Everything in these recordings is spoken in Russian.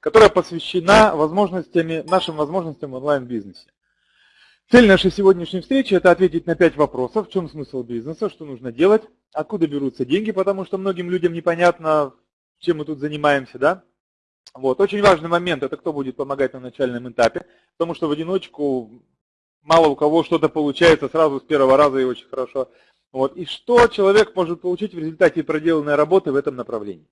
Которая посвящена возможностями, нашим возможностям в онлайн-бизнесе. Цель нашей сегодняшней встречи – это ответить на пять вопросов. В чем смысл бизнеса, что нужно делать, откуда берутся деньги, потому что многим людям непонятно, чем мы тут занимаемся. Да? Вот. Очень важный момент – это кто будет помогать на начальном этапе, потому что в одиночку мало у кого что-то получается сразу с первого раза и очень хорошо. Вот. И что человек может получить в результате проделанной работы в этом направлении.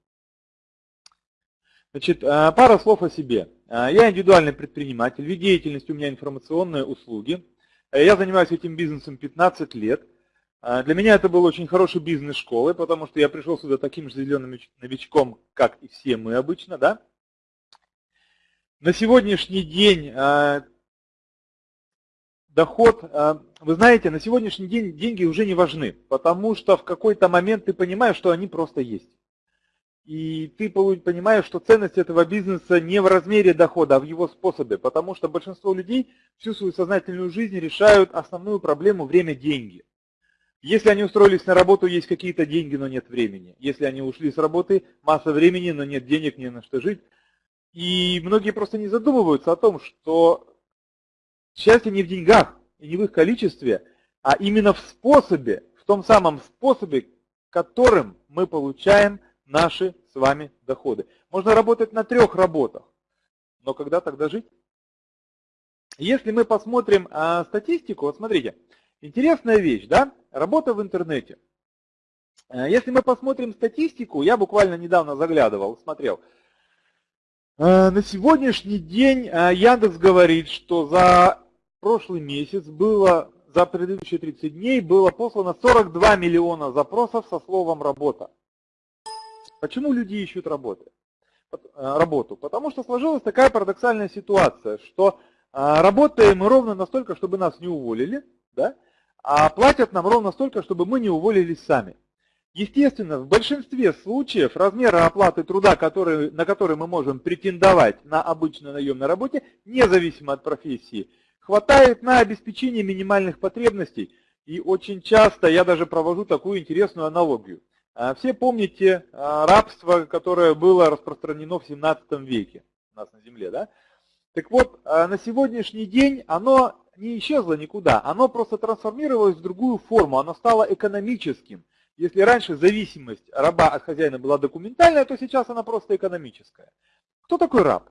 Значит, а, пара слов о себе. А, я индивидуальный предприниматель, вид деятельности у меня информационные услуги. Э, я занимаюсь этим бизнесом 15 лет. А, для меня это был очень хороший бизнес школы, потому что я пришел сюда таким же зеленым новичком, как и все мы обычно. Да? На сегодняшний день доход, вы знаете, на сегодняшний день деньги уже не важны, потому что в какой-то момент ты понимаешь, что они просто есть. И ты понимаешь, что ценность этого бизнеса не в размере дохода, а в его способе, потому что большинство людей всю свою сознательную жизнь решают основную проблему время-деньги. Если они устроились на работу, есть какие-то деньги, но нет времени. Если они ушли с работы, масса времени, но нет денег, не на что жить. И многие просто не задумываются о том, что счастье не в деньгах и не в их количестве, а именно в способе, в том самом способе, которым мы получаем наши с вами доходы. Можно работать на трех работах, но когда тогда жить? Если мы посмотрим а, статистику, вот смотрите, интересная вещь, да, работа в интернете. А, если мы посмотрим статистику, я буквально недавно заглядывал, смотрел, а, на сегодняшний день а, Яндекс говорит, что за прошлый месяц было, за предыдущие 30 дней было послано 42 миллиона запросов со словом «работа». Почему люди ищут работы? Э, работу? Потому что сложилась такая парадоксальная ситуация, что э, работаем мы ровно настолько, чтобы нас не уволили, да? а платят нам ровно столько, чтобы мы не уволились сами. Естественно, в большинстве случаев размера оплаты труда, который, на который мы можем претендовать на обычной наемной работе, независимо от профессии, хватает на обеспечение минимальных потребностей. И очень часто я даже провожу такую интересную аналогию. А, все помните а, рабство, которое было распространено в 17 веке у нас на Земле, да? Так вот, а, на сегодняшний день оно не исчезло никуда, оно просто трансформировалось в другую форму, оно стало экономическим. Если раньше зависимость раба от хозяина была документальная, то сейчас она просто экономическая. Кто такой раб?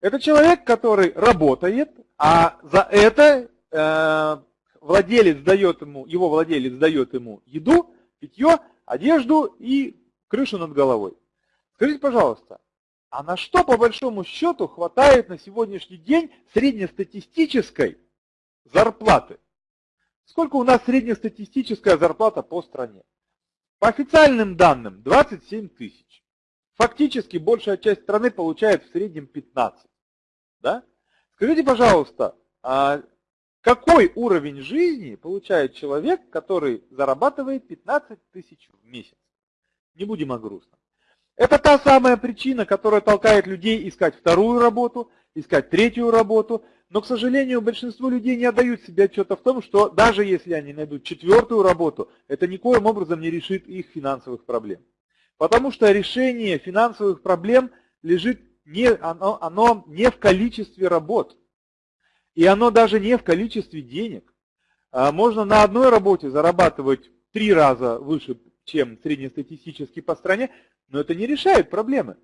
Это человек, который работает, а за это э, владелец дает ему, его владелец дает ему еду, питье, одежду и крышу над головой. Скажите, пожалуйста, а на что по большому счету хватает на сегодняшний день среднестатистической зарплаты? Сколько у нас среднестатистическая зарплата по стране? По официальным данным 27 тысяч. Фактически большая часть страны получает в среднем 15. Да? Скажите, пожалуйста, а какой уровень жизни получает человек, который зарабатывает 15 тысяч в месяц? Не будем о грустном. Это та самая причина, которая толкает людей искать вторую работу, искать третью работу. Но, к сожалению, большинство людей не отдают себе отчета в том, что даже если они найдут четвертую работу, это никоим образом не решит их финансовых проблем. Потому что решение финансовых проблем лежит не, оно, оно не в количестве работ, и оно даже не в количестве денег. А можно на одной работе зарабатывать три раза выше, чем среднестатистически по стране, но это не решает проблемы.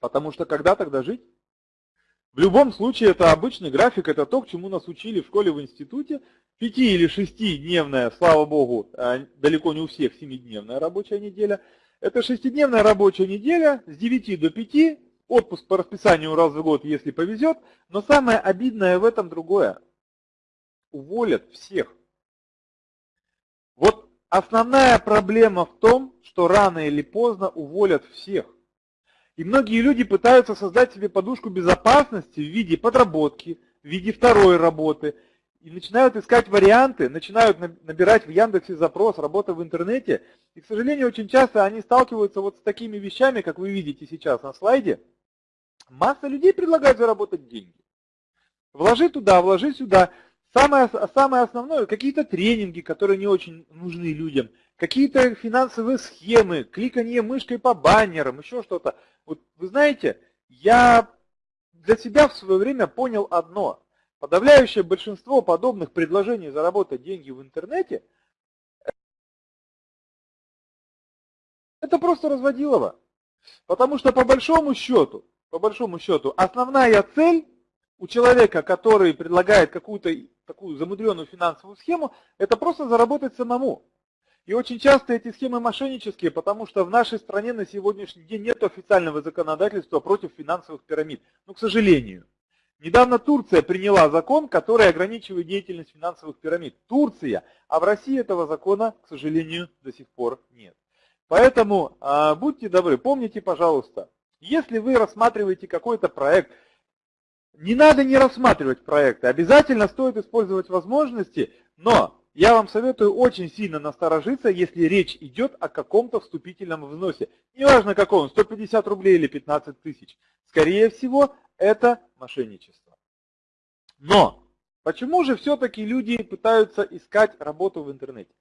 Потому что когда тогда жить? В любом случае это обычный график, это то, к чему нас учили в школе, в институте. Пяти- или шестидневная, слава богу, а далеко не у всех семидневная рабочая неделя. Это шестидневная рабочая неделя с 9 до 5, отпуск по расписанию раз в год, если повезет, но самое обидное в этом другое. Уволят всех. Вот основная проблема в том, что рано или поздно уволят всех. И многие люди пытаются создать себе подушку безопасности в виде подработки, в виде второй работы. И начинают искать варианты, начинают набирать в Яндексе запрос «работа в интернете». И, к сожалению, очень часто они сталкиваются вот с такими вещами, как вы видите сейчас на слайде – Масса людей предлагает заработать деньги. Вложи туда, вложи сюда. Самое, самое основное, какие-то тренинги, которые не очень нужны людям. какие-то финансовые схемы, кликанье мышкой по баннерам, еще что-то. Вот вы знаете, я для себя в свое время понял одно. Подавляющее большинство подобных предложений заработать деньги в интернете это просто разводилово. Потому что по большому счету, по большому счету, основная цель у человека, который предлагает какую-то такую замудренную финансовую схему, это просто заработать самому. И очень часто эти схемы мошеннические, потому что в нашей стране на сегодняшний день нет официального законодательства против финансовых пирамид. Ну, к сожалению. Недавно Турция приняла закон, который ограничивает деятельность финансовых пирамид. Турция, а в России этого закона, к сожалению, до сих пор нет. Поэтому а, будьте добры, помните, пожалуйста, если вы рассматриваете какой-то проект, не надо не рассматривать проекты, обязательно стоит использовать возможности, но я вам советую очень сильно насторожиться, если речь идет о каком-то вступительном взносе. Неважно каком, 150 рублей или 15 тысяч. Скорее всего, это мошенничество. Но почему же все-таки люди пытаются искать работу в интернете?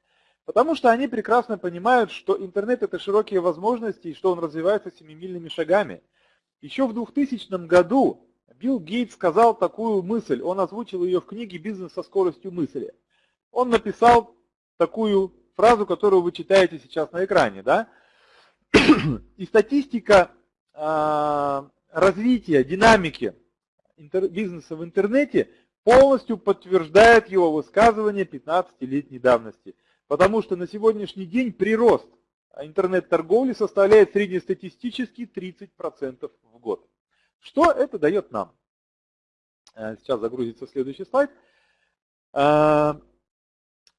Потому что они прекрасно понимают, что интернет это широкие возможности и что он развивается семимильными шагами. Еще в 2000 году Билл Гейтс сказал такую мысль, он озвучил ее в книге «Бизнес со скоростью мысли». Он написал такую фразу, которую вы читаете сейчас на экране. Да? И статистика э, развития, динамики бизнеса в интернете полностью подтверждает его высказывание 15-летней давности. Потому что на сегодняшний день прирост интернет-торговли составляет среднестатистически 30% в год. Что это дает нам? Э, сейчас загрузится следующий слайд. Э,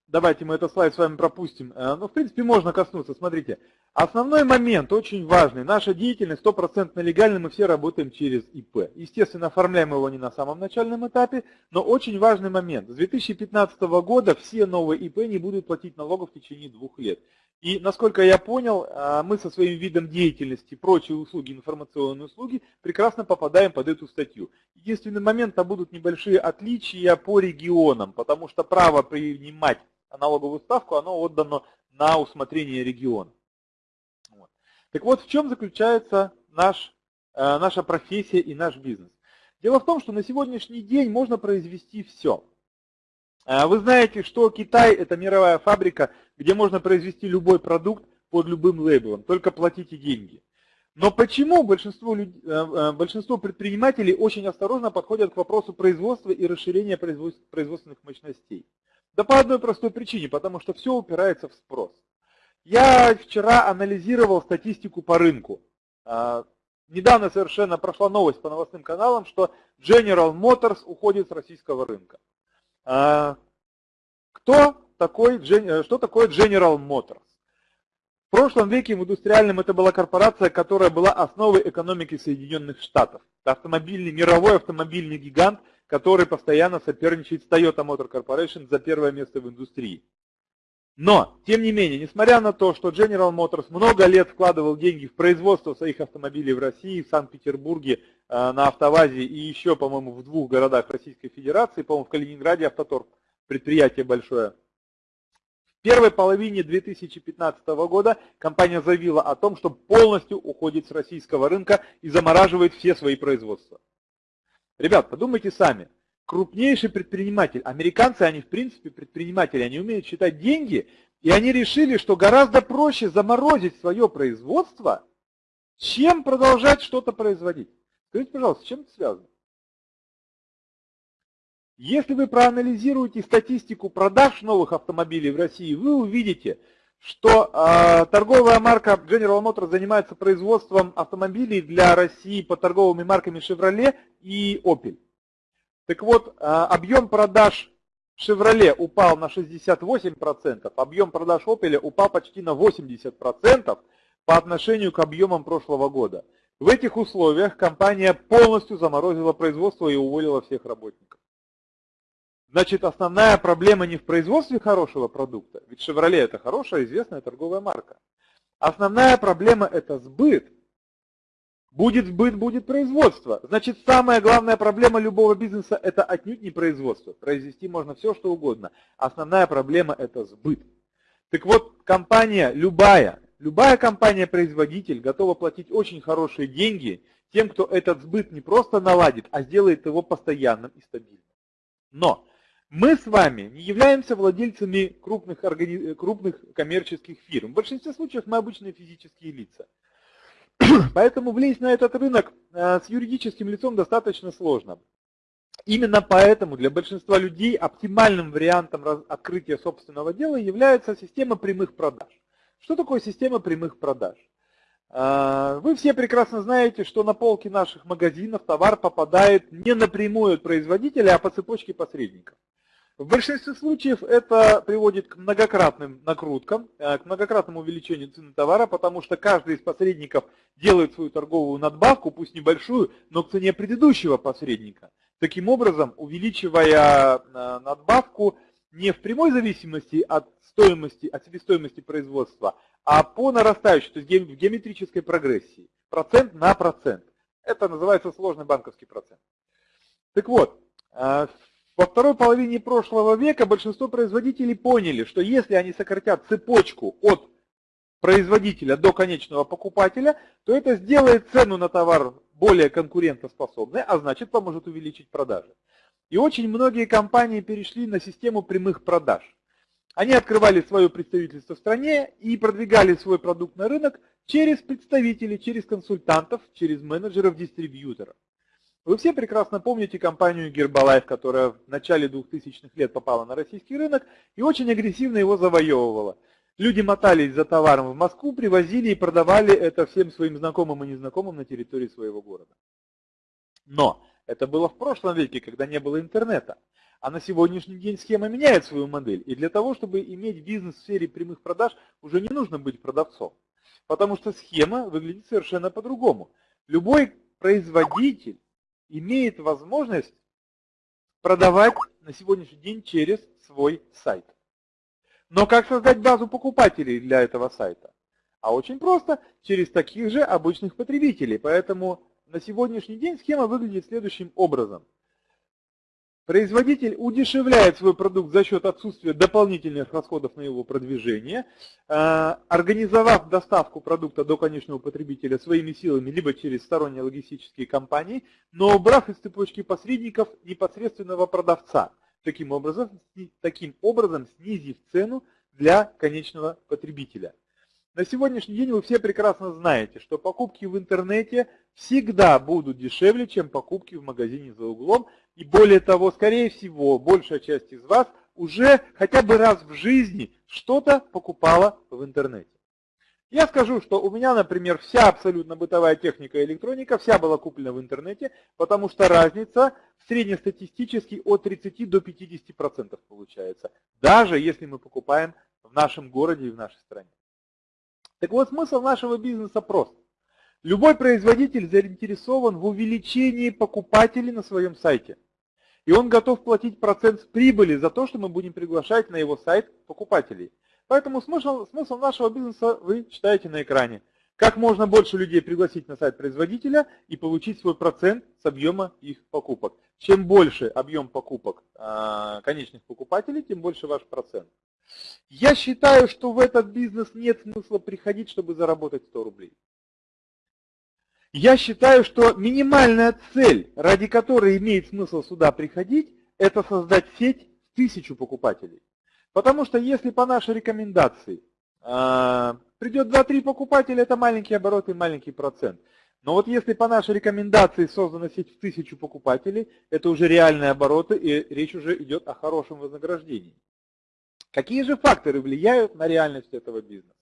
давайте мы этот слайд с вами пропустим. Э, ну, в принципе, можно коснуться. Смотрите, основной момент, очень важный. Наша деятельность стопроцентно легальна, мы все работаем через ИП. Естественно, оформляем его не на самом начальном этапе, но очень важный момент. С 2015 года все новые ИП не будут платить налогов в течение двух лет. И, насколько я понял, а, мы со своим видом деятельности, прочие услуги, информационные услуги, прекрасно попадаем под эту статью. Единственный момент, там будут небольшие отличия по регионам, потому что право принимать налоговую ставку, оно отдано на усмотрение региона. Так вот, в чем заключается наш, э, наша профессия и наш бизнес? Дело в том, что на сегодняшний день можно произвести все. Э, вы знаете, что Китай – это мировая фабрика, где можно произвести любой продукт под любым лейблом, только платите деньги. Но почему большинство, э, большинство предпринимателей очень осторожно подходят к вопросу производства и расширения производственных мощностей? Да по одной простой причине, потому что все упирается в спрос. Я вчера анализировал статистику по рынку. А, недавно совершенно прошла новость по новостным каналам, что General Motors уходит с российского рынка. А, кто такой, что такое General Motors? В прошлом веке в индустриальном это была корпорация, которая была основой экономики Соединенных Штатов. Это автомобильный, мировой автомобильный гигант – который постоянно соперничает с Toyota Motor Corporation за первое место в индустрии. Но, тем не менее, несмотря на то, что General Motors много лет вкладывал деньги в производство своих автомобилей в России, в Санкт-Петербурге, э, на Автовазе и еще, по-моему, в двух городах Российской Федерации, по-моему, в Калининграде Автоторг, предприятие большое. В первой половине 2015 года компания заявила о том, что полностью уходит с российского рынка и замораживает все свои производства. Ребят, подумайте сами. Крупнейший предприниматель, американцы, они в принципе предприниматели, они умеют считать деньги, и они решили, что гораздо проще заморозить свое производство, чем продолжать что-то производить. Скажите, пожалуйста, с чем это связано? Если вы проанализируете статистику продаж новых автомобилей в России, вы увидите, что э, торговая марка General Motors занимается производством автомобилей для России под торговыми марками Chevrolet и Opel. Так вот, э, объем продаж Chevrolet упал на 68%, объем продаж Opel упал почти на 80% по отношению к объемам прошлого года. В этих условиях компания полностью заморозила производство и уволила всех работников. Значит, основная проблема не в производстве хорошего продукта, ведь Chevrolet это хорошая, известная торговая марка. Основная проблема это сбыт. Будет сбыт, будет производство. Значит, самая главная проблема любого бизнеса это отнюдь не производство. Произвести можно все, что угодно. Основная проблема это сбыт. Так вот, компания любая, любая компания-производитель готова платить очень хорошие деньги тем, кто этот сбыт не просто наладит, а сделает его постоянным и стабильным. Но мы с вами не являемся владельцами крупных, органи... крупных коммерческих фирм. В большинстве случаев мы обычные физические лица. Поэтому влезть на этот рынок э, с юридическим лицом достаточно сложно. Именно поэтому для большинства людей оптимальным вариантом открытия собственного дела является система прямых продаж. Что такое система прямых продаж? Э, вы все прекрасно знаете, что на полки наших магазинов товар попадает не напрямую от производителя, а по цепочке посредников. В большинстве случаев это приводит к многократным накруткам, э, к многократному увеличению цены товара, потому что каждый из посредников делает свою торговую надбавку, пусть небольшую, но к цене предыдущего посредника. Таким образом, увеличивая э, надбавку не в прямой зависимости от стоимости, от себестоимости производства, а по нарастающей, то есть в геометрической прогрессии, процент на процент. Это называется сложный банковский процент. Так вот, э, во второй половине прошлого века большинство производителей поняли, что если они сократят цепочку от производителя до конечного покупателя, то это сделает цену на товар более конкурентоспособной, а значит поможет увеличить продажи. И очень многие компании перешли на систему прямых продаж. Они открывали свое представительство в стране и продвигали свой продукт на рынок через представителей, через консультантов, через менеджеров-дистрибьюторов. Вы все прекрасно помните компанию Гербалайф, которая в начале 2000-х лет попала на российский рынок и очень агрессивно его завоевывала. Люди мотались за товаром в Москву, привозили и продавали это всем своим знакомым и незнакомым на территории своего города. Но это было в прошлом веке, когда не было интернета. А на сегодняшний день схема меняет свою модель. И для того, чтобы иметь бизнес в сфере прямых продаж, уже не нужно быть продавцом. Потому что схема выглядит совершенно по-другому. Любой производитель имеет возможность продавать на сегодняшний день через свой сайт. Но как создать базу покупателей для этого сайта? А очень просто, через таких же обычных потребителей. Поэтому на сегодняшний день схема выглядит следующим образом. Производитель удешевляет свой продукт за счет отсутствия дополнительных расходов на его продвижение, э, организовав доставку продукта до конечного потребителя своими силами, либо через сторонние логистические компании, но убрав из цепочки посредников непосредственного продавца, таким образом, таким образом снизив цену для конечного потребителя. На сегодняшний день вы все прекрасно знаете, что покупки в интернете всегда будут дешевле, чем покупки в магазине за углом, и более того, скорее всего, большая часть из вас уже хотя бы раз в жизни что-то покупала в интернете. Я скажу, что у меня, например, вся абсолютно бытовая техника и электроника, вся была куплена в интернете, потому что разница среднестатистически от 30 до 50% получается, даже если мы покупаем в нашем городе и в нашей стране. Так вот, смысл нашего бизнеса прост. Любой производитель заинтересован в увеличении покупателей на своем сайте. И он готов платить процент с прибыли за то, что мы будем приглашать на его сайт покупателей. Поэтому смысл, смысл нашего бизнеса вы читаете на экране. Как можно больше людей пригласить на сайт производителя и получить свой процент с объема их покупок. Чем больше объем покупок э, конечных покупателей, тем больше ваш процент. Я считаю, что в этот бизнес нет смысла приходить, чтобы заработать 100 рублей. Я считаю, что минимальная цель, ради которой имеет смысл сюда приходить, это создать сеть в тысячу покупателей. Потому что если по нашей рекомендации э, придет 2-3 покупателя, это маленький оборот и маленький процент. Но вот если по нашей рекомендации создана сеть в тысячу покупателей, это уже реальные обороты и речь уже идет о хорошем вознаграждении. Какие же факторы влияют на реальность этого бизнеса?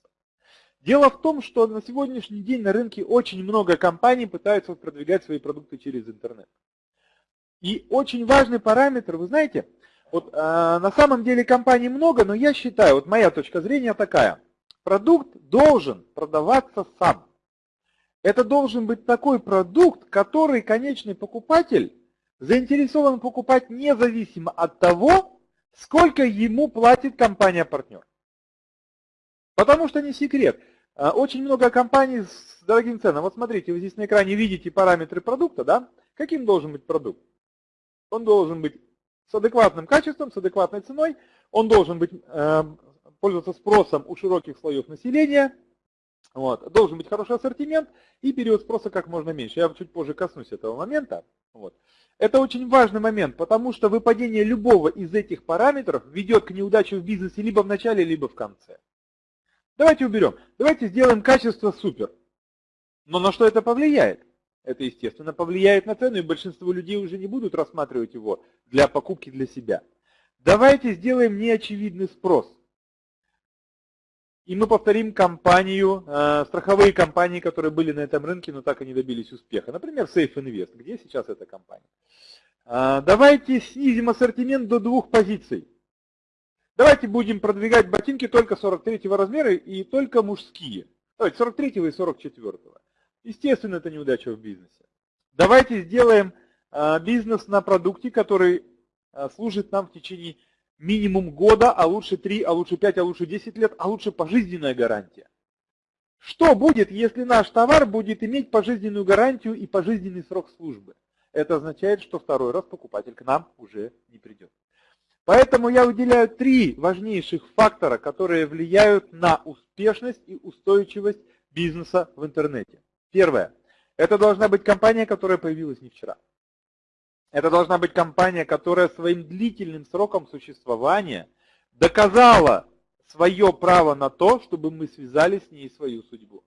Дело в том, что на сегодняшний день на рынке очень много компаний пытаются продвигать свои продукты через интернет. И очень важный параметр, вы знаете, вот э, на самом деле компаний много, но я считаю, вот моя точка зрения такая, продукт должен продаваться сам. Это должен быть такой продукт, который конечный покупатель заинтересован покупать независимо от того, сколько ему платит компания-партнер. Потому что не секрет. А, очень много компаний с дорогим ценам. Вот смотрите, вы здесь на экране видите параметры продукта, да? Каким должен быть продукт? Он должен быть с адекватным качеством, с адекватной ценой, он должен быть э, пользоваться спросом у широких слоев населения, вот. Должен быть хороший ассортимент и период спроса как можно меньше. Я чуть позже коснусь этого момента. Вот. Это очень важный момент, потому что выпадение любого из этих параметров ведет к неудаче в бизнесе либо в начале, либо в конце. Давайте уберем. Давайте сделаем качество супер. Но на что это повлияет? Это, естественно, повлияет на цену, и большинство людей уже не будут рассматривать его для покупки для себя. Давайте сделаем неочевидный спрос. И мы повторим компанию, э, страховые компании, которые были на этом рынке, но так и не добились успеха. Например, Safe Invest. Где сейчас эта компания? Э, давайте снизим ассортимент до двух позиций. Давайте будем продвигать ботинки только 43 размера и только мужские. Давайте 43 и 44. Естественно, это неудача в бизнесе. Давайте сделаем э, бизнес на продукте, который э, служит нам в течение минимум года, а лучше 3, а лучше 5, а лучше 10 лет, а лучше пожизненная гарантия. Что будет, если наш товар будет иметь пожизненную гарантию и пожизненный срок службы? Это означает, что второй раз покупатель к нам уже не придет. Поэтому я выделяю три важнейших фактора, которые влияют на успешность и устойчивость бизнеса в интернете. Первое. Это должна быть компания, которая появилась не вчера. Это должна быть компания, которая своим длительным сроком существования доказала свое право на то, чтобы мы связали с ней свою судьбу.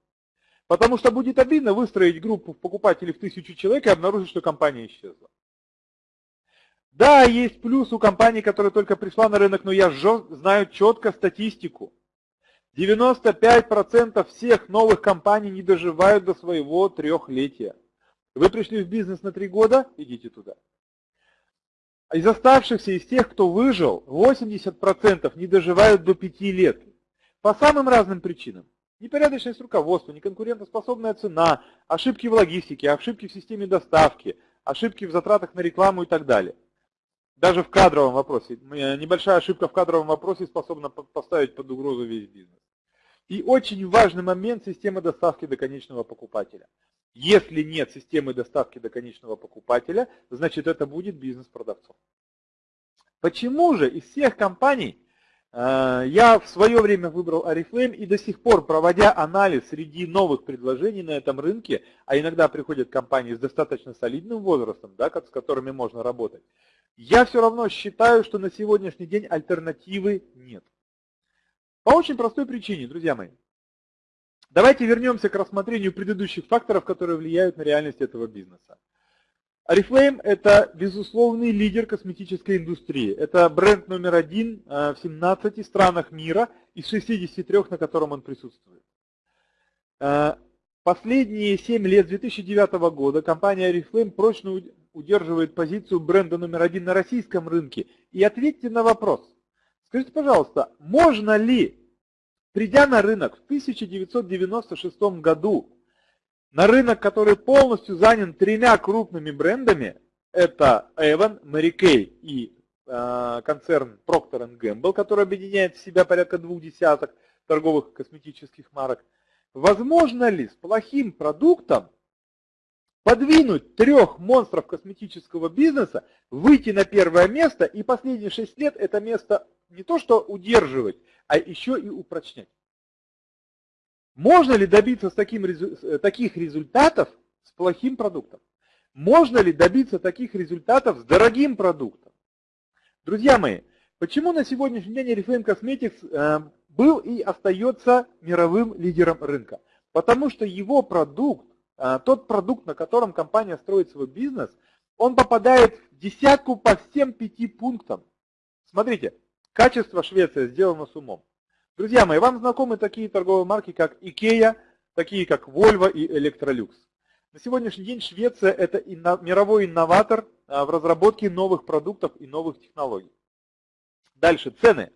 Потому что будет обидно выстроить группу покупателей в тысячу человек и обнаружить, что компания исчезла. Да, есть плюс у компании, которая только пришла на рынок, но я знаю четко статистику. 95% всех новых компаний не доживают до своего трехлетия. Вы пришли в бизнес на три года, идите туда. Из оставшихся, из тех, кто выжил, 80% не доживают до 5 лет. По самым разным причинам. Непорядочность руководства, неконкурентоспособная цена, ошибки в логистике, ошибки в системе доставки, ошибки в затратах на рекламу и так далее. Даже в кадровом вопросе. Небольшая ошибка в кадровом вопросе способна поставить под угрозу весь бизнес. И очень важный момент – система доставки до конечного покупателя. Если нет системы доставки до конечного покупателя, значит это будет бизнес продавцов. Почему же из всех компаний э, я в свое время выбрал Oriflame и до сих пор, проводя анализ среди новых предложений на этом рынке, а иногда приходят компании с достаточно солидным возрастом, да, с которыми можно работать, я все равно считаю, что на сегодняшний день альтернативы нет. По очень простой причине, друзья мои. Давайте вернемся к рассмотрению предыдущих факторов, которые влияют на реальность этого бизнеса. Oriflame – это безусловный лидер косметической индустрии. Это бренд номер один э, в 17 странах мира из 63, на котором он присутствует. Э, последние 7 лет, с 2009 года, компания Oriflame прочно удерживает позицию бренда номер один на российском рынке. И ответьте на вопрос. Скажите, пожалуйста, можно ли Придя на рынок в 1996 году, на рынок, который полностью занят тремя крупными брендами, это Avon, Mary Kay и э, концерн Procter Gamble, который объединяет в себя порядка двух десяток торговых косметических марок, возможно ли с плохим продуктом подвинуть трех монстров косметического бизнеса, выйти на первое место и последние шесть лет это место не то что удерживать, а еще и упрочнять. Можно ли добиться таким, э, таких результатов с плохим продуктом? Можно ли добиться таких результатов с дорогим продуктом? Друзья мои, почему на сегодняшний день Oriflame Cosmetics э, был и остается мировым лидером рынка? Потому что его продукт, тот продукт, на котором компания строит свой бизнес, он попадает в десятку по всем пяти пунктам. Смотрите, качество Швеция сделано с умом. Друзья мои, вам знакомы такие торговые марки, как Ikea, такие как Volvo и Electrolux. На сегодняшний день Швеция – это мировой инноватор а, в разработке новых продуктов и новых технологий. Дальше, цены.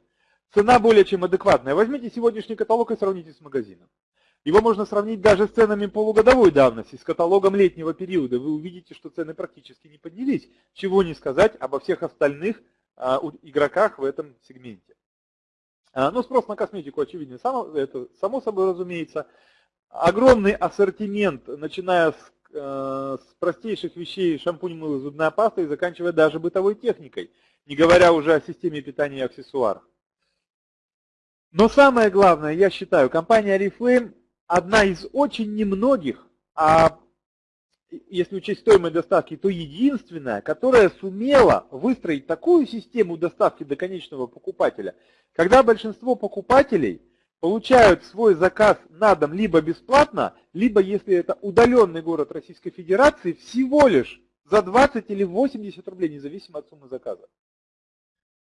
Цена более чем адекватная. Возьмите сегодняшний каталог и сравните с магазином. Его можно сравнить даже с ценами полугодовой давности, с каталогом летнего периода. Вы увидите, что цены практически не поднялись. Чего не сказать обо всех остальных а, игроках в этом сегменте. А, ну, спрос на косметику очевидно, само, это само собой разумеется. Огромный ассортимент, начиная с, э, с простейших вещей, шампунь, мыло, зубная паста и заканчивая даже бытовой техникой, не говоря уже о системе питания и аксессуарах. Но самое главное, я считаю, компания Oriflame одна из очень немногих, а если учесть стоимость доставки, то единственная, которая сумела выстроить такую систему доставки до конечного покупателя, когда большинство покупателей получают свой заказ на дом либо бесплатно, либо, если это удаленный город Российской Федерации, всего лишь за 20 или 80 рублей, независимо от суммы заказа.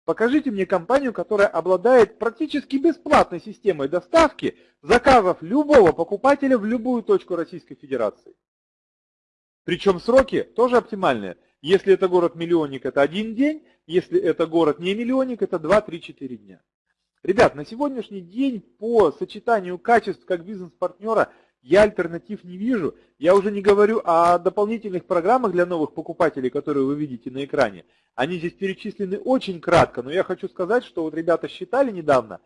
Покажите мне компанию, которая обладает практически бесплатной системой доставки заказов любого покупателя в любую точку Российской Федерации. Причем сроки тоже оптимальные. Если это город-миллионник, это один день. Если это город не миллионник, это 2-3-4 дня. Ребят, на сегодняшний день по сочетанию качеств как бизнес-партнера я альтернатив не вижу. Я уже не говорю о дополнительных программах для новых покупателей, которые вы видите на экране. Они здесь перечислены очень кратко, но я хочу сказать, что вот ребята считали недавно,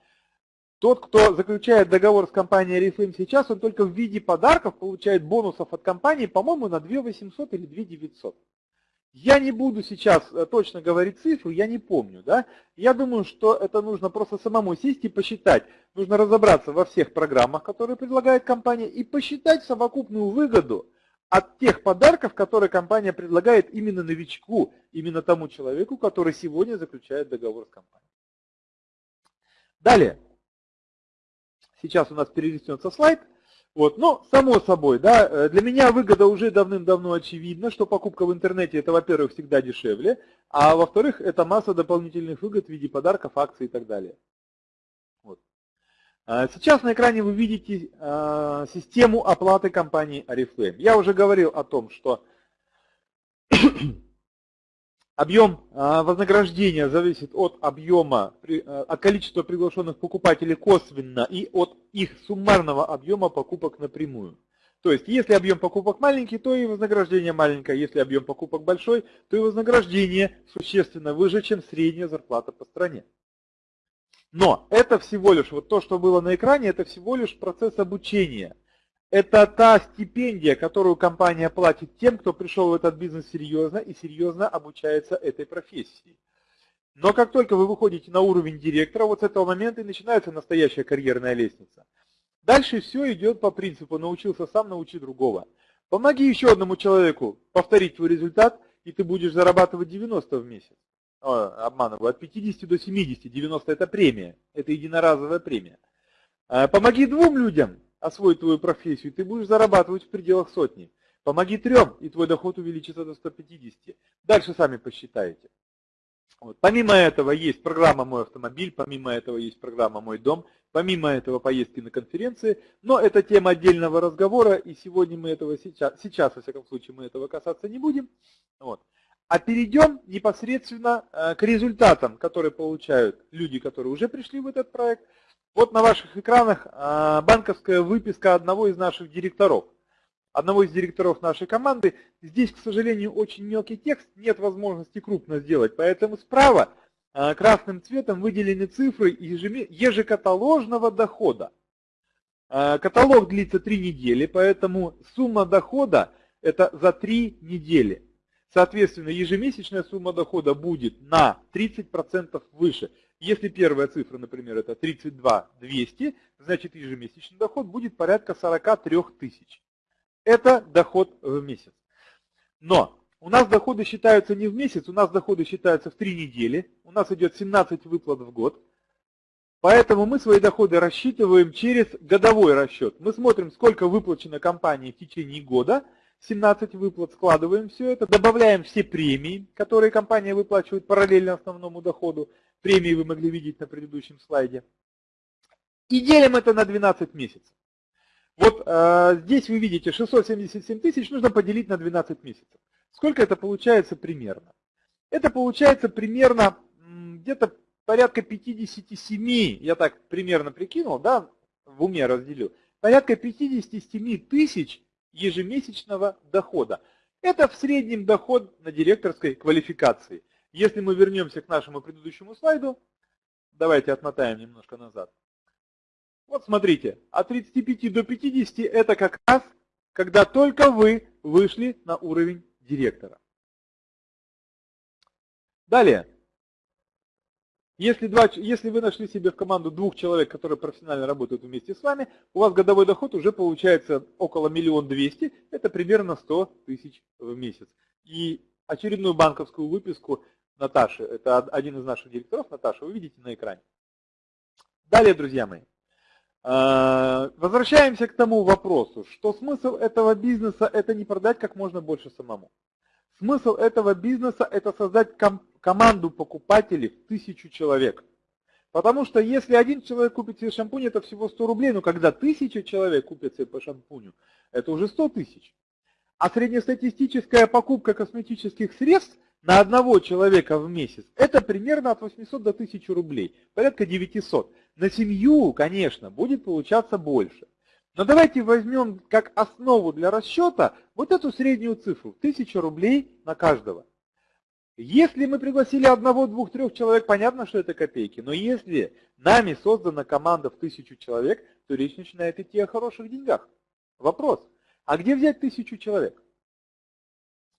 тот, кто заключает договор с компанией Reflame сейчас, он только в виде подарков получает бонусов от компании, по-моему, на 2 800 или 2 900. Я не буду сейчас э, точно говорить цифру, я не помню. Да? Я думаю, что это нужно просто самому сесть и посчитать. Нужно разобраться во всех программах, которые предлагает компания, и посчитать совокупную выгоду от тех подарков, которые компания предлагает именно новичку, именно тому человеку, который сегодня заключает договор с компанией. Далее. Сейчас у нас перелистнется слайд. Вот, но само собой, да, э, для меня выгода уже давным-давно очевидна, что покупка в интернете это, во-первых, всегда дешевле, а во-вторых, это масса дополнительных выгод в виде подарков, акций и так далее. Вот. А сейчас на экране вы видите э, систему оплаты компании Oriflame. Я уже говорил о том, что Объем а, вознаграждения зависит от объема, а, от количества приглашенных покупателей косвенно и от их суммарного объема покупок напрямую. То есть, если объем покупок маленький, то и вознаграждение маленькое. Если объем покупок большой, то и вознаграждение существенно выше, чем средняя зарплата по стране. Но это всего лишь, вот то, что было на экране, это всего лишь процесс обучения. Это та стипендия, которую компания платит тем, кто пришел в этот бизнес серьезно и серьезно обучается этой профессии. Но как только вы выходите на уровень директора, вот с этого момента и начинается настоящая карьерная лестница. Дальше все идет по принципу «научился сам, научи другого». Помоги еще одному человеку повторить твой результат, и ты будешь зарабатывать 90 в месяц. О, обманываю, от 50 до 70, 90 это премия, это единоразовая премия. А, помоги двум людям, освоить твою профессию, ты будешь зарабатывать в пределах сотни. Помоги трем, и твой доход увеличится до 150. Дальше сами посчитаете. Вот. Помимо этого есть программа «Мой автомобиль», помимо этого есть программа «Мой дом», помимо этого поездки на конференции, но это тема отдельного разговора, и сегодня мы этого сейчас, сейчас во всяком случае, мы этого касаться не будем. Вот. А перейдем непосредственно э, к результатам, которые получают люди, которые уже пришли в этот проект, вот на ваших экранах а, банковская выписка одного из наших директоров. Одного из директоров нашей команды. Здесь, к сожалению, очень мелкий текст, нет возможности крупно сделать. Поэтому справа а, красным цветом выделены цифры ежекаталожного дохода. А, каталог длится 3 недели, поэтому сумма дохода это за 3 недели. Соответственно, ежемесячная сумма дохода будет на 30% выше. Если первая цифра, например, это 32 200, значит ежемесячный доход будет порядка 43 тысяч. Это доход в месяц. Но у нас доходы считаются не в месяц, у нас доходы считаются в 3 недели. У нас идет 17 выплат в год. Поэтому мы свои доходы рассчитываем через годовой расчет. Мы смотрим, сколько выплачено компании в течение года, 17 выплат, складываем все это, добавляем все премии, которые компания выплачивает параллельно основному доходу, Премии вы могли видеть на предыдущем слайде. И делим это на 12 месяцев. Вот э, здесь вы видите 677 тысяч нужно поделить на 12 месяцев. Сколько это получается примерно? Это получается примерно где-то порядка 57, я так примерно прикинул, да, в уме разделил, порядка 57 тысяч ежемесячного дохода. Это в среднем доход на директорской квалификации. Если мы вернемся к нашему предыдущему слайду, давайте отмотаем немножко назад. Вот смотрите, от 35 до 50 это как раз, когда только вы вышли на уровень директора. Далее. Если, два, если вы нашли себе в команду двух человек, которые профессионально работают вместе с вами, у вас годовой доход уже получается около миллион двести, это примерно 100 тысяч в месяц. И очередную банковскую выписку Наташи, это один из наших директоров, Наташа, вы видите на экране. Далее, друзья мои, возвращаемся к тому вопросу, что смысл этого бизнеса – это не продать как можно больше самому. Смысл этого бизнеса – это создать ком команду покупателей в тысячу человек. Потому что если один человек купит себе шампунь, это всего 100 рублей, но когда тысяча человек купят себе по шампуню, это уже 100 тысяч. А среднестатистическая покупка косметических средств на одного человека в месяц это примерно от 800 до 1000 рублей, порядка 900. На семью, конечно, будет получаться больше. Но давайте возьмем как основу для расчета вот эту среднюю цифру, 1000 рублей на каждого. Если мы пригласили одного, двух, трех человек, понятно, что это копейки. Но если нами создана команда в тысячу человек, то речь начинает идти о хороших деньгах. Вопрос, а где взять тысячу человек?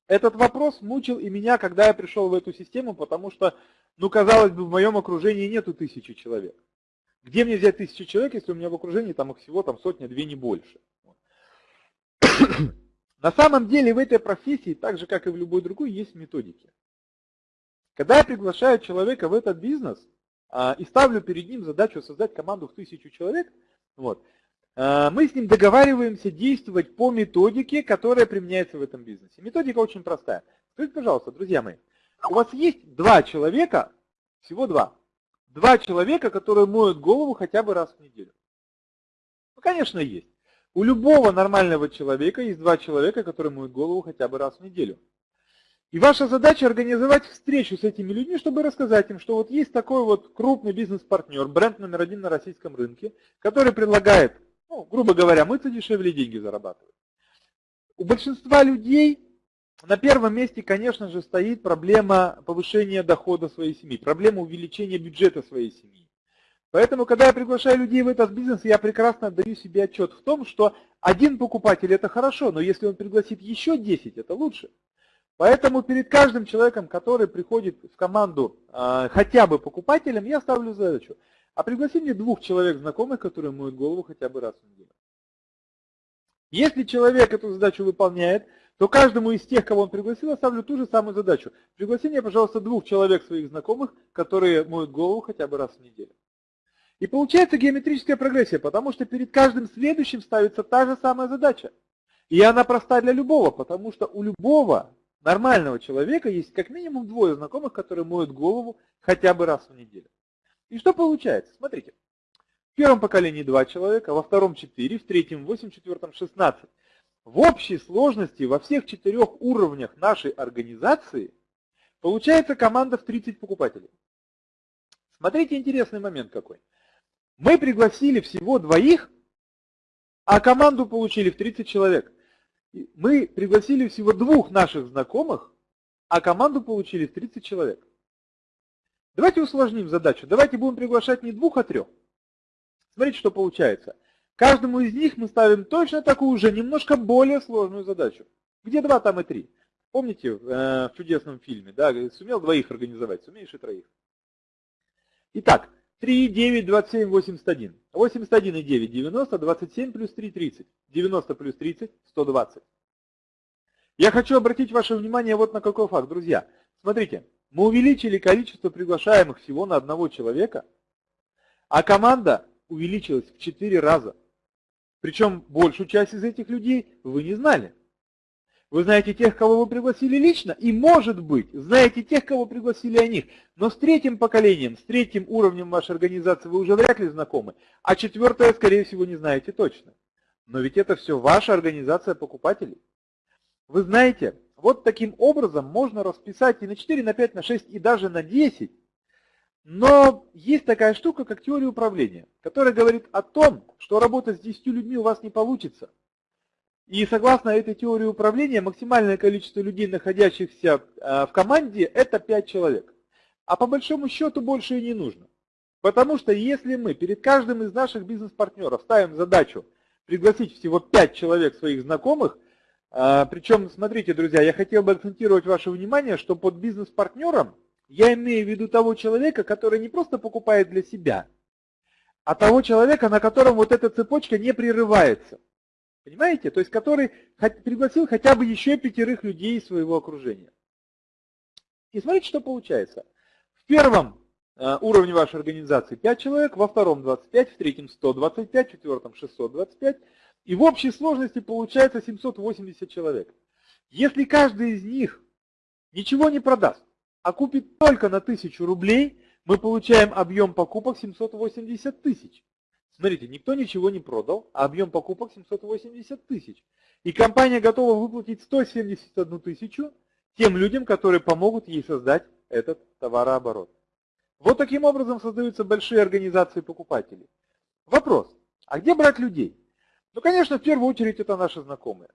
Этот вопрос мучил и меня, когда я пришел в эту систему, потому что, ну, казалось бы, в моем окружении нету тысячи человек. Где мне взять тысячу человек, если у меня в окружении там их всего там сотня, две, не больше? На самом деле в этой профессии, так же как и в любой другой, есть методики. Когда я приглашаю человека в этот бизнес а, и ставлю перед ним задачу создать команду в тысячу человек, вот, а, мы с ним договариваемся действовать по методике, которая применяется в этом бизнесе. Методика очень простая. Скажите, пожалуйста, друзья мои, у вас есть два человека, всего два, Два человека, которые моют голову хотя бы раз в неделю. Ну, конечно, есть. У любого нормального человека есть два человека, которые моют голову хотя бы раз в неделю. И ваша задача организовать встречу с этими людьми, чтобы рассказать им, что вот есть такой вот крупный бизнес-партнер, бренд номер один на российском рынке, который предлагает, ну, грубо говоря, мыться дешевле деньги зарабатывать. У большинства людей на первом месте, конечно же, стоит проблема повышения дохода своей семьи, проблема увеличения бюджета своей семьи. Поэтому, когда я приглашаю людей в этот бизнес, я прекрасно даю себе отчет в том, что один покупатель это хорошо, но если он пригласит еще 10, это лучше. Поэтому перед каждым человеком, который приходит в команду э, хотя бы покупателем, я ставлю задачу. А пригласи мне двух человек знакомых, которые моют голову хотя бы раз в неделю. Если человек эту задачу выполняет, то каждому из тех, кого он пригласил, я ставлю ту же самую задачу. Пригласи мне, пожалуйста, двух человек своих знакомых, которые моют голову хотя бы раз в неделю. И получается геометрическая прогрессия, потому что перед каждым следующим ставится та же самая задача. И она проста для любого, потому что у любого нормального человека есть как минимум двое знакомых, которые моют голову хотя бы раз в неделю. И что получается? Смотрите. В первом поколении два человека, во втором четыре, в третьем восемь, в четвертом шестнадцать. В общей сложности во всех четырех уровнях нашей организации получается команда в 30 покупателей. Смотрите, интересный момент какой. Мы пригласили всего двоих, а команду получили в 30 человек. Мы пригласили всего двух наших знакомых, а команду получили в 30 человек. Давайте усложним задачу. Давайте будем приглашать не двух, а трех. Смотрите, что получается. Каждому из них мы ставим точно такую же, немножко более сложную задачу. Где два, там и три. Помните э, в чудесном фильме, да, сумел двоих организовать, сумеешь и троих. Итак, 3, 9, 27, 81. 81 и 9, 90, 27 плюс 3, 30. 90 плюс 30, 120. Я хочу обратить ваше внимание вот на какой факт, друзья. Смотрите, мы увеличили количество приглашаемых всего на одного человека, а команда увеличилась в 4 раза. Причем большую часть из этих людей вы не знали. Вы знаете тех, кого вы пригласили лично, и, может быть, знаете тех, кого пригласили о них. Но с третьим поколением, с третьим уровнем вашей организации вы уже вряд ли знакомы, а четвертое, скорее всего, не знаете точно. Но ведь это все ваша организация покупателей. Вы знаете, вот таким образом можно расписать и на 4, на 5, на 6, и даже на 10 но есть такая штука, как теория управления, которая говорит о том, что работать с 10 людьми у вас не получится. И согласно этой теории управления, максимальное количество людей, находящихся э, в команде, это 5 человек. А по большому счету больше и не нужно. Потому что если мы перед каждым из наших бизнес-партнеров ставим задачу пригласить всего 5 человек своих знакомых, э, причем, смотрите, друзья, я хотел бы акцентировать ваше внимание, что под бизнес-партнером Я имею в виду того человека, который не просто покупает для себя, а того человека, на котором вот эта цепочка не прерывается. Понимаете? То есть который пригласил хотя бы еще пятерых людей из своего окружения. И смотрите, что получается. В первом э, уровне вашей организации 5 человек, во втором 25, в третьем 125, в четвертом 625. И в общей сложности получается 780 человек. Если каждый из них ничего не продаст, а купит только на 1000 рублей, мы получаем объем покупок 780 тысяч. Смотрите, никто ничего не продал, а объем покупок 780 тысяч. И компания готова выплатить 171 тысячу тем людям, которые помогут ей создать этот товарооборот. Вот таким образом создаются большие организации покупателей. Вопрос, а где брать людей? Ну, конечно, в первую очередь это наши знакомые.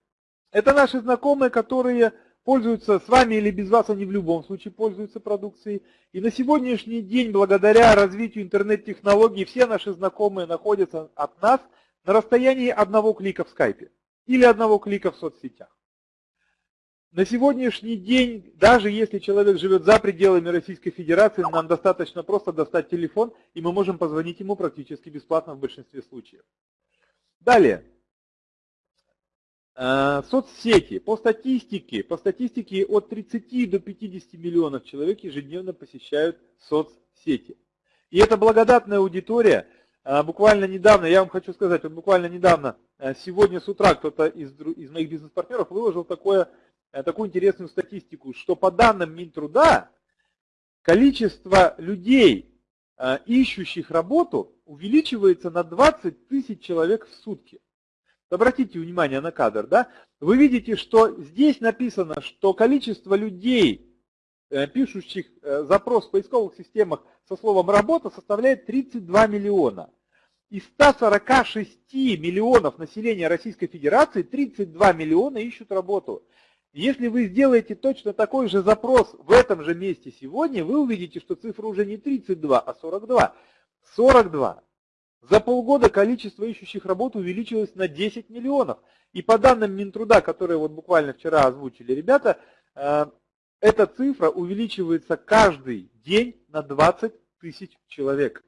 Это наши знакомые, которые пользуются с вами или без вас, они в любом случае пользуются продукцией. И на сегодняшний день, благодаря развитию интернет-технологий, все наши знакомые находятся от нас на расстоянии одного клика в скайпе или одного клика в соцсетях. На сегодняшний день, даже если человек живет за пределами Российской Федерации, нам достаточно просто достать телефон, и мы можем позвонить ему практически бесплатно в большинстве случаев. Далее. Э, соцсети. По статистике, по статистике от 30 до 50 миллионов человек ежедневно посещают соцсети. И это благодатная аудитория. Э, буквально недавно, я вам хочу сказать, вот буквально недавно, э, сегодня с утра кто-то из, из моих бизнес-партнеров выложил такое, такую интересную статистику, что по данным Минтруда количество людей, ищущих работу, увеличивается на 20 тысяч человек в сутки. Обратите внимание на кадр, да? Вы видите, что здесь написано, что количество людей, э, пишущих э, запрос в поисковых системах со словом «работа» составляет 32 миллиона. Из 146 миллионов населения Российской Федерации 32 миллиона ищут работу. Если вы сделаете точно такой же запрос в этом же месте сегодня, вы увидите, что цифра уже не 32, а 42. 42. За полгода количество ищущих работу увеличилось на 10 миллионов. И по данным Минтруда, которые вот буквально вчера озвучили ребята, э, эта цифра увеличивается каждый день на 20 тысяч человек.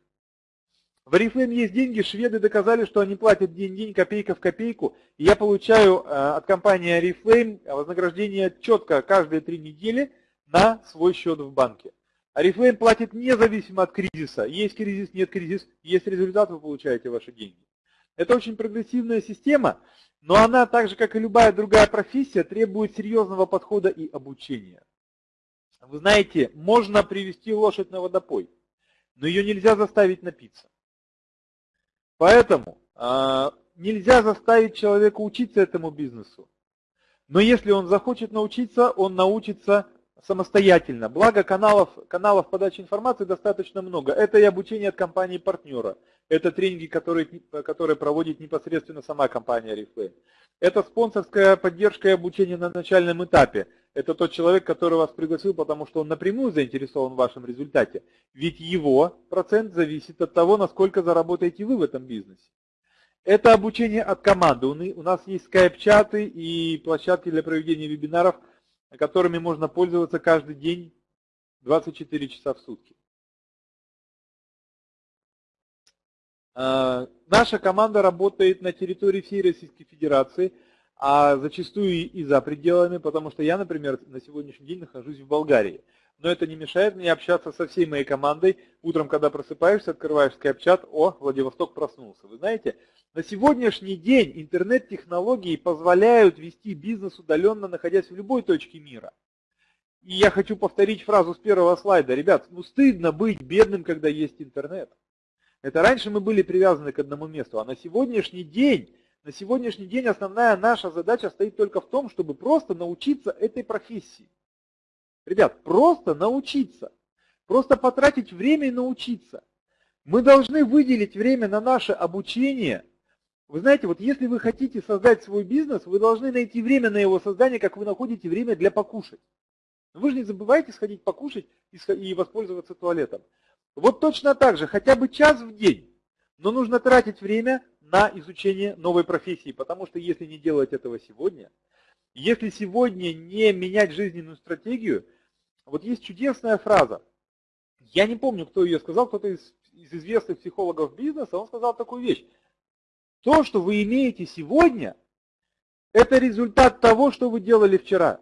В Oriflame есть деньги, шведы доказали, что они платят день-день, копейка в копейку. И я получаю э, от компании Oriflame вознаграждение четко каждые три недели на свой счет в банке. Арифлейм платит независимо от кризиса. Есть кризис, нет кризис, есть результат, вы получаете ваши деньги. Это очень прогрессивная система, но она, так же как и любая другая профессия, требует серьезного подхода и обучения. Вы знаете, можно привести лошадь на водопой, но ее нельзя заставить напиться. Поэтому э, нельзя заставить человека учиться этому бизнесу. Но если он захочет научиться, он научится самостоятельно. Благо каналов, каналов подачи информации достаточно много. Это и обучение от компании-партнера. Это тренинги, которые, которые проводит непосредственно сама компания Reflame. Это спонсорская поддержка и обучение на начальном этапе. Это тот человек, который вас пригласил, потому что он напрямую заинтересован в вашем результате. Ведь его процент зависит от того, насколько заработаете вы в этом бизнесе. Это обучение от команды. У нас есть скайп-чаты и площадки для проведения вебинаров – которыми можно пользоваться каждый день 24 часа в сутки. А, наша команда работает на территории всей Российской Федерации, а зачастую и за пределами, потому что я, например, на сегодняшний день нахожусь в Болгарии. Но это не мешает мне общаться со всей моей командой. Утром, когда просыпаешься, открываешь скайп-чат, о, Владивосток проснулся. Вы знаете, на сегодняшний день интернет-технологии позволяют вести бизнес удаленно, находясь в любой точке мира. И я хочу повторить фразу с первого слайда. Ребят, ну стыдно быть бедным, когда есть интернет. Это раньше мы были привязаны к одному месту, а на сегодняшний день, на сегодняшний день основная наша задача стоит только в том, чтобы просто научиться этой профессии. Ребят, просто научиться. Просто потратить время и научиться. Мы должны выделить время на наше обучение – вы знаете, вот если вы хотите создать свой бизнес, вы должны найти время на его создание, как вы находите время для покушать. Вы же не забывайте сходить покушать и воспользоваться туалетом. Вот точно так же, хотя бы час в день, но нужно тратить время на изучение новой профессии, потому что если не делать этого сегодня, если сегодня не менять жизненную стратегию, вот есть чудесная фраза. Я не помню, кто ее сказал, кто-то из, из известных психологов бизнеса, он сказал такую вещь. То, что вы имеете сегодня, это результат того, что вы делали вчера.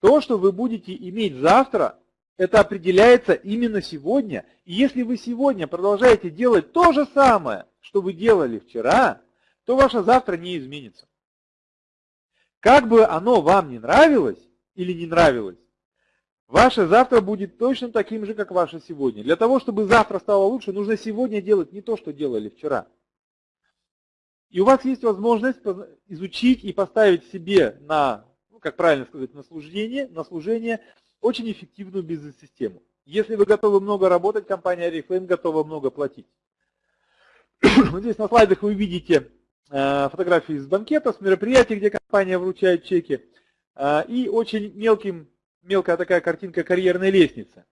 То, что вы будете иметь завтра, это определяется именно сегодня. И если вы сегодня продолжаете делать то же самое, что вы делали вчера, то ваше завтра не изменится. Как бы оно вам не нравилось или не нравилось, ваше завтра будет точно таким же, как ваше сегодня. Для того, чтобы завтра стало лучше, нужно сегодня делать не то, что делали вчера. И у вас есть возможность изучить и поставить себе на, ну, как правильно сказать, на служение, на служение очень эффективную бизнес-систему. Если вы готовы много работать, компания Oriflame готова много платить. Здесь на слайдах вы видите э, фотографии из банкета, с мероприятий, где компания вручает чеки. Э, и очень мелким, мелкая такая картинка карьерной лестницы.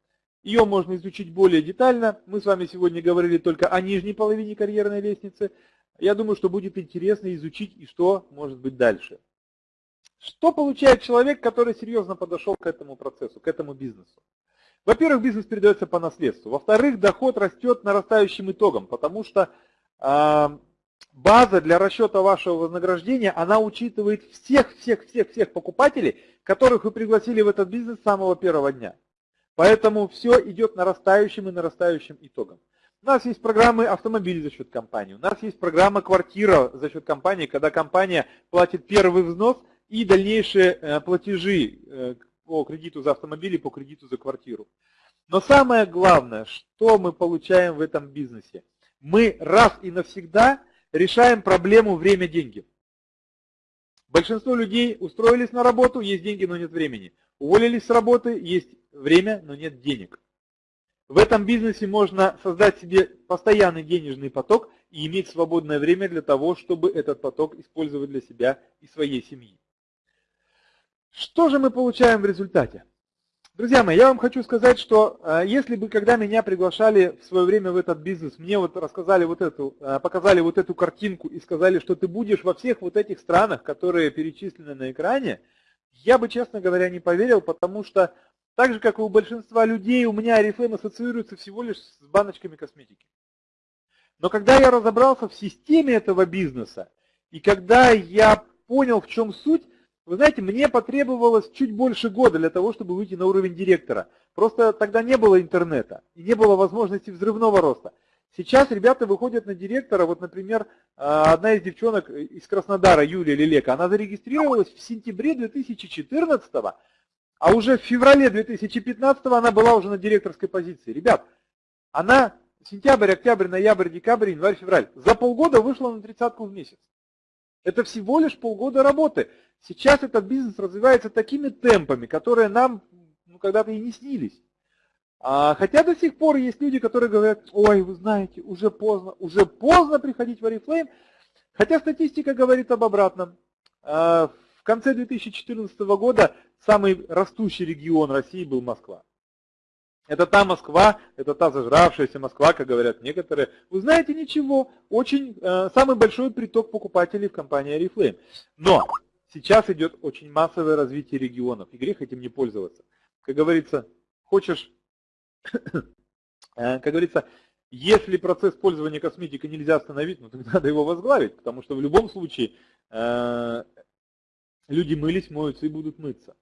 Ее можно изучить более детально. Мы с вами сегодня говорили только о нижней половине карьерной лестницы. Я думаю, что будет интересно изучить и что может быть дальше. Что получает человек, который серьезно подошел к этому процессу, к этому бизнесу? Во-первых, бизнес передается по наследству. Во-вторых, доход растет нарастающим итогом, потому что э, база для расчета вашего вознаграждения, она учитывает всех-всех-всех-всех покупателей, которых вы пригласили в этот бизнес с самого первого дня. Поэтому все идет нарастающим и нарастающим итогом. У нас есть программы автомобилей за счет компании, у нас есть программа квартира за счет компании, когда компания платит первый взнос и дальнейшие э, платежи э, по кредиту за автомобиль и по кредиту за квартиру. Но самое главное, что мы получаем в этом бизнесе? Мы раз и навсегда решаем проблему время-деньги. Большинство людей устроились на работу, есть деньги, но нет времени. Уволились с работы, есть время, но нет денег. В этом бизнесе можно создать себе постоянный денежный поток и иметь свободное время для того, чтобы этот поток использовать для себя и своей семьи. Что же мы получаем в результате? Друзья мои, я вам хочу сказать, что э, если бы, когда меня приглашали в свое время в этот бизнес, мне вот рассказали вот эту, э, показали вот эту картинку и сказали, что ты будешь во всех вот этих странах, которые перечислены на экране, я бы, честно говоря, не поверил, потому что так же, как и у большинства людей, у меня Арифлейм ассоциируется всего лишь с баночками косметики. Но когда я разобрался в системе этого бизнеса, и когда я понял, в чем суть, вы знаете, мне потребовалось чуть больше года для того, чтобы выйти на уровень директора. Просто тогда не было интернета и не было возможности взрывного роста. Сейчас ребята выходят на директора, вот, например, а, одна из девчонок из Краснодара, Юлия Лилека, она зарегистрировалась в сентябре 2014 а уже в феврале 2015 она была уже на директорской позиции. Ребят, она сентябрь, октябрь, ноябрь, декабрь, январь, февраль. За полгода вышла на тридцатку в месяц. Это всего лишь полгода работы. Сейчас этот бизнес развивается такими темпами, которые нам ну, когда-то и не снились. А, хотя до сих пор есть люди, которые говорят, ой, вы знаете, уже поздно, уже поздно приходить в Oriflame. Хотя статистика говорит об обратном. А, в конце 2014 года самый растущий регион России был Москва. Это та Москва, это та зажравшаяся Москва, как говорят некоторые. Вы знаете, ничего, очень э, самый большой приток покупателей в компании Oriflame. Но сейчас идет очень массовое развитие регионов, и грех этим не пользоваться. Как говорится, хочешь, э, как говорится, если процесс пользования косметикой нельзя остановить, ну тогда надо его возглавить, потому что в любом случае э, люди мылись, моются и будут мыться.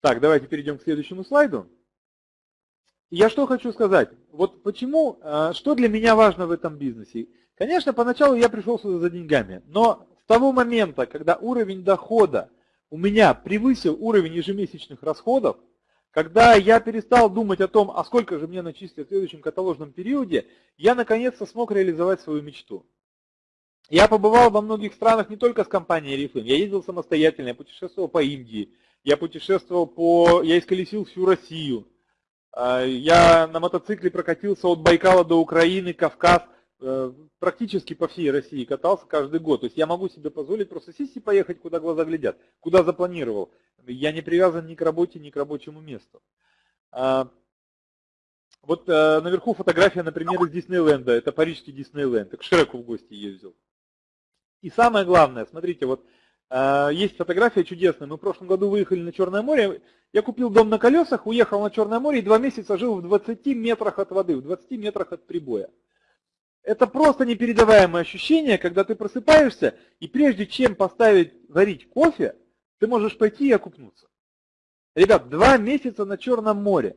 Так, давайте перейдем к следующему слайду. Я что хочу сказать. Вот почему, э, что для меня важно в этом бизнесе. Конечно, поначалу я пришел сюда за деньгами, но с того момента, когда уровень дохода у меня превысил уровень ежемесячных расходов, когда я перестал думать о том, а сколько же мне начислят в следующем каталожном периоде, я наконец-то смог реализовать свою мечту. Я побывал во многих странах не только с компанией Reflame, я ездил самостоятельно, я путешествовал по Индии, я путешествовал по... Я исколесил всю Россию. А, я на мотоцикле прокатился от Байкала до Украины, Кавказ, э, практически по всей России катался каждый год. То есть я могу себе позволить просто сесть и поехать, куда глаза глядят, куда запланировал. Я не привязан ни к работе, ни к рабочему месту. А, вот э, наверху фотография, например, из Диснейленда. Это парижский Диснейленд. К Шреку в гости ездил. И самое главное, смотрите, вот есть фотография чудесная. Мы в прошлом году выехали на Черное море. Я купил дом на колесах, уехал на Черное море и два месяца жил в 20 метрах от воды, в 20 метрах от прибоя. Это просто непередаваемое ощущение, когда ты просыпаешься, и прежде чем поставить варить кофе, ты можешь пойти и окупнуться. Ребят, два месяца на Черном море.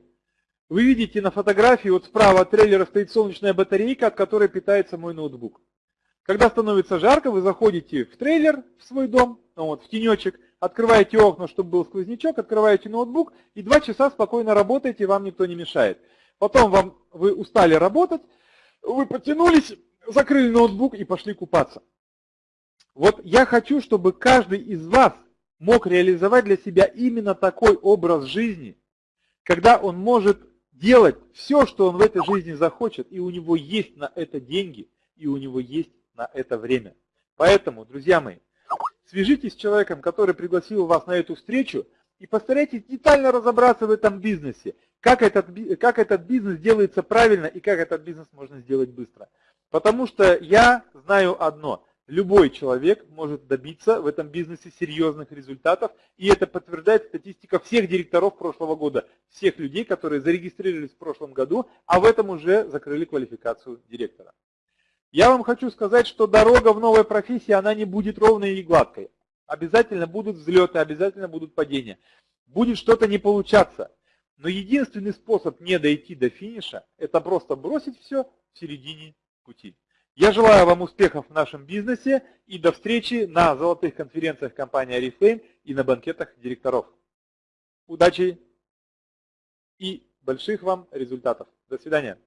Вы видите на фотографии, вот справа от трейлера стоит солнечная батарейка, от которой питается мой ноутбук. Когда становится жарко, вы заходите в трейлер, в свой дом, вот, в тенечек, открываете окна, чтобы был сквознячок, открываете ноутбук и два часа спокойно работаете, вам никто не мешает. Потом вам, вы устали работать, вы потянулись, закрыли ноутбук и пошли купаться. Вот я хочу, чтобы каждый из вас мог реализовать для себя именно такой образ жизни, когда он может делать все, что он в этой жизни захочет, и у него есть на это деньги, и у него есть на это время. Поэтому, друзья мои, свяжитесь с человеком, который пригласил вас на эту встречу, и постарайтесь детально разобраться в этом бизнесе, как этот, как этот бизнес делается правильно и как этот бизнес можно сделать быстро. Потому что я знаю одно – Любой человек может добиться в этом бизнесе серьезных результатов, и это подтверждает статистика всех директоров прошлого года, всех людей, которые зарегистрировались в прошлом году, а в этом уже закрыли квалификацию директора. Я вам хочу сказать, что дорога в новой профессии, она не будет ровной и гладкой. Обязательно будут взлеты, обязательно будут падения. Будет что-то не получаться. Но единственный способ не дойти до финиша, это просто бросить все в середине пути. Я желаю вам успехов в нашем бизнесе и до встречи на золотых конференциях компании Oriflame и на банкетах директоров. Удачи и больших вам результатов. До свидания.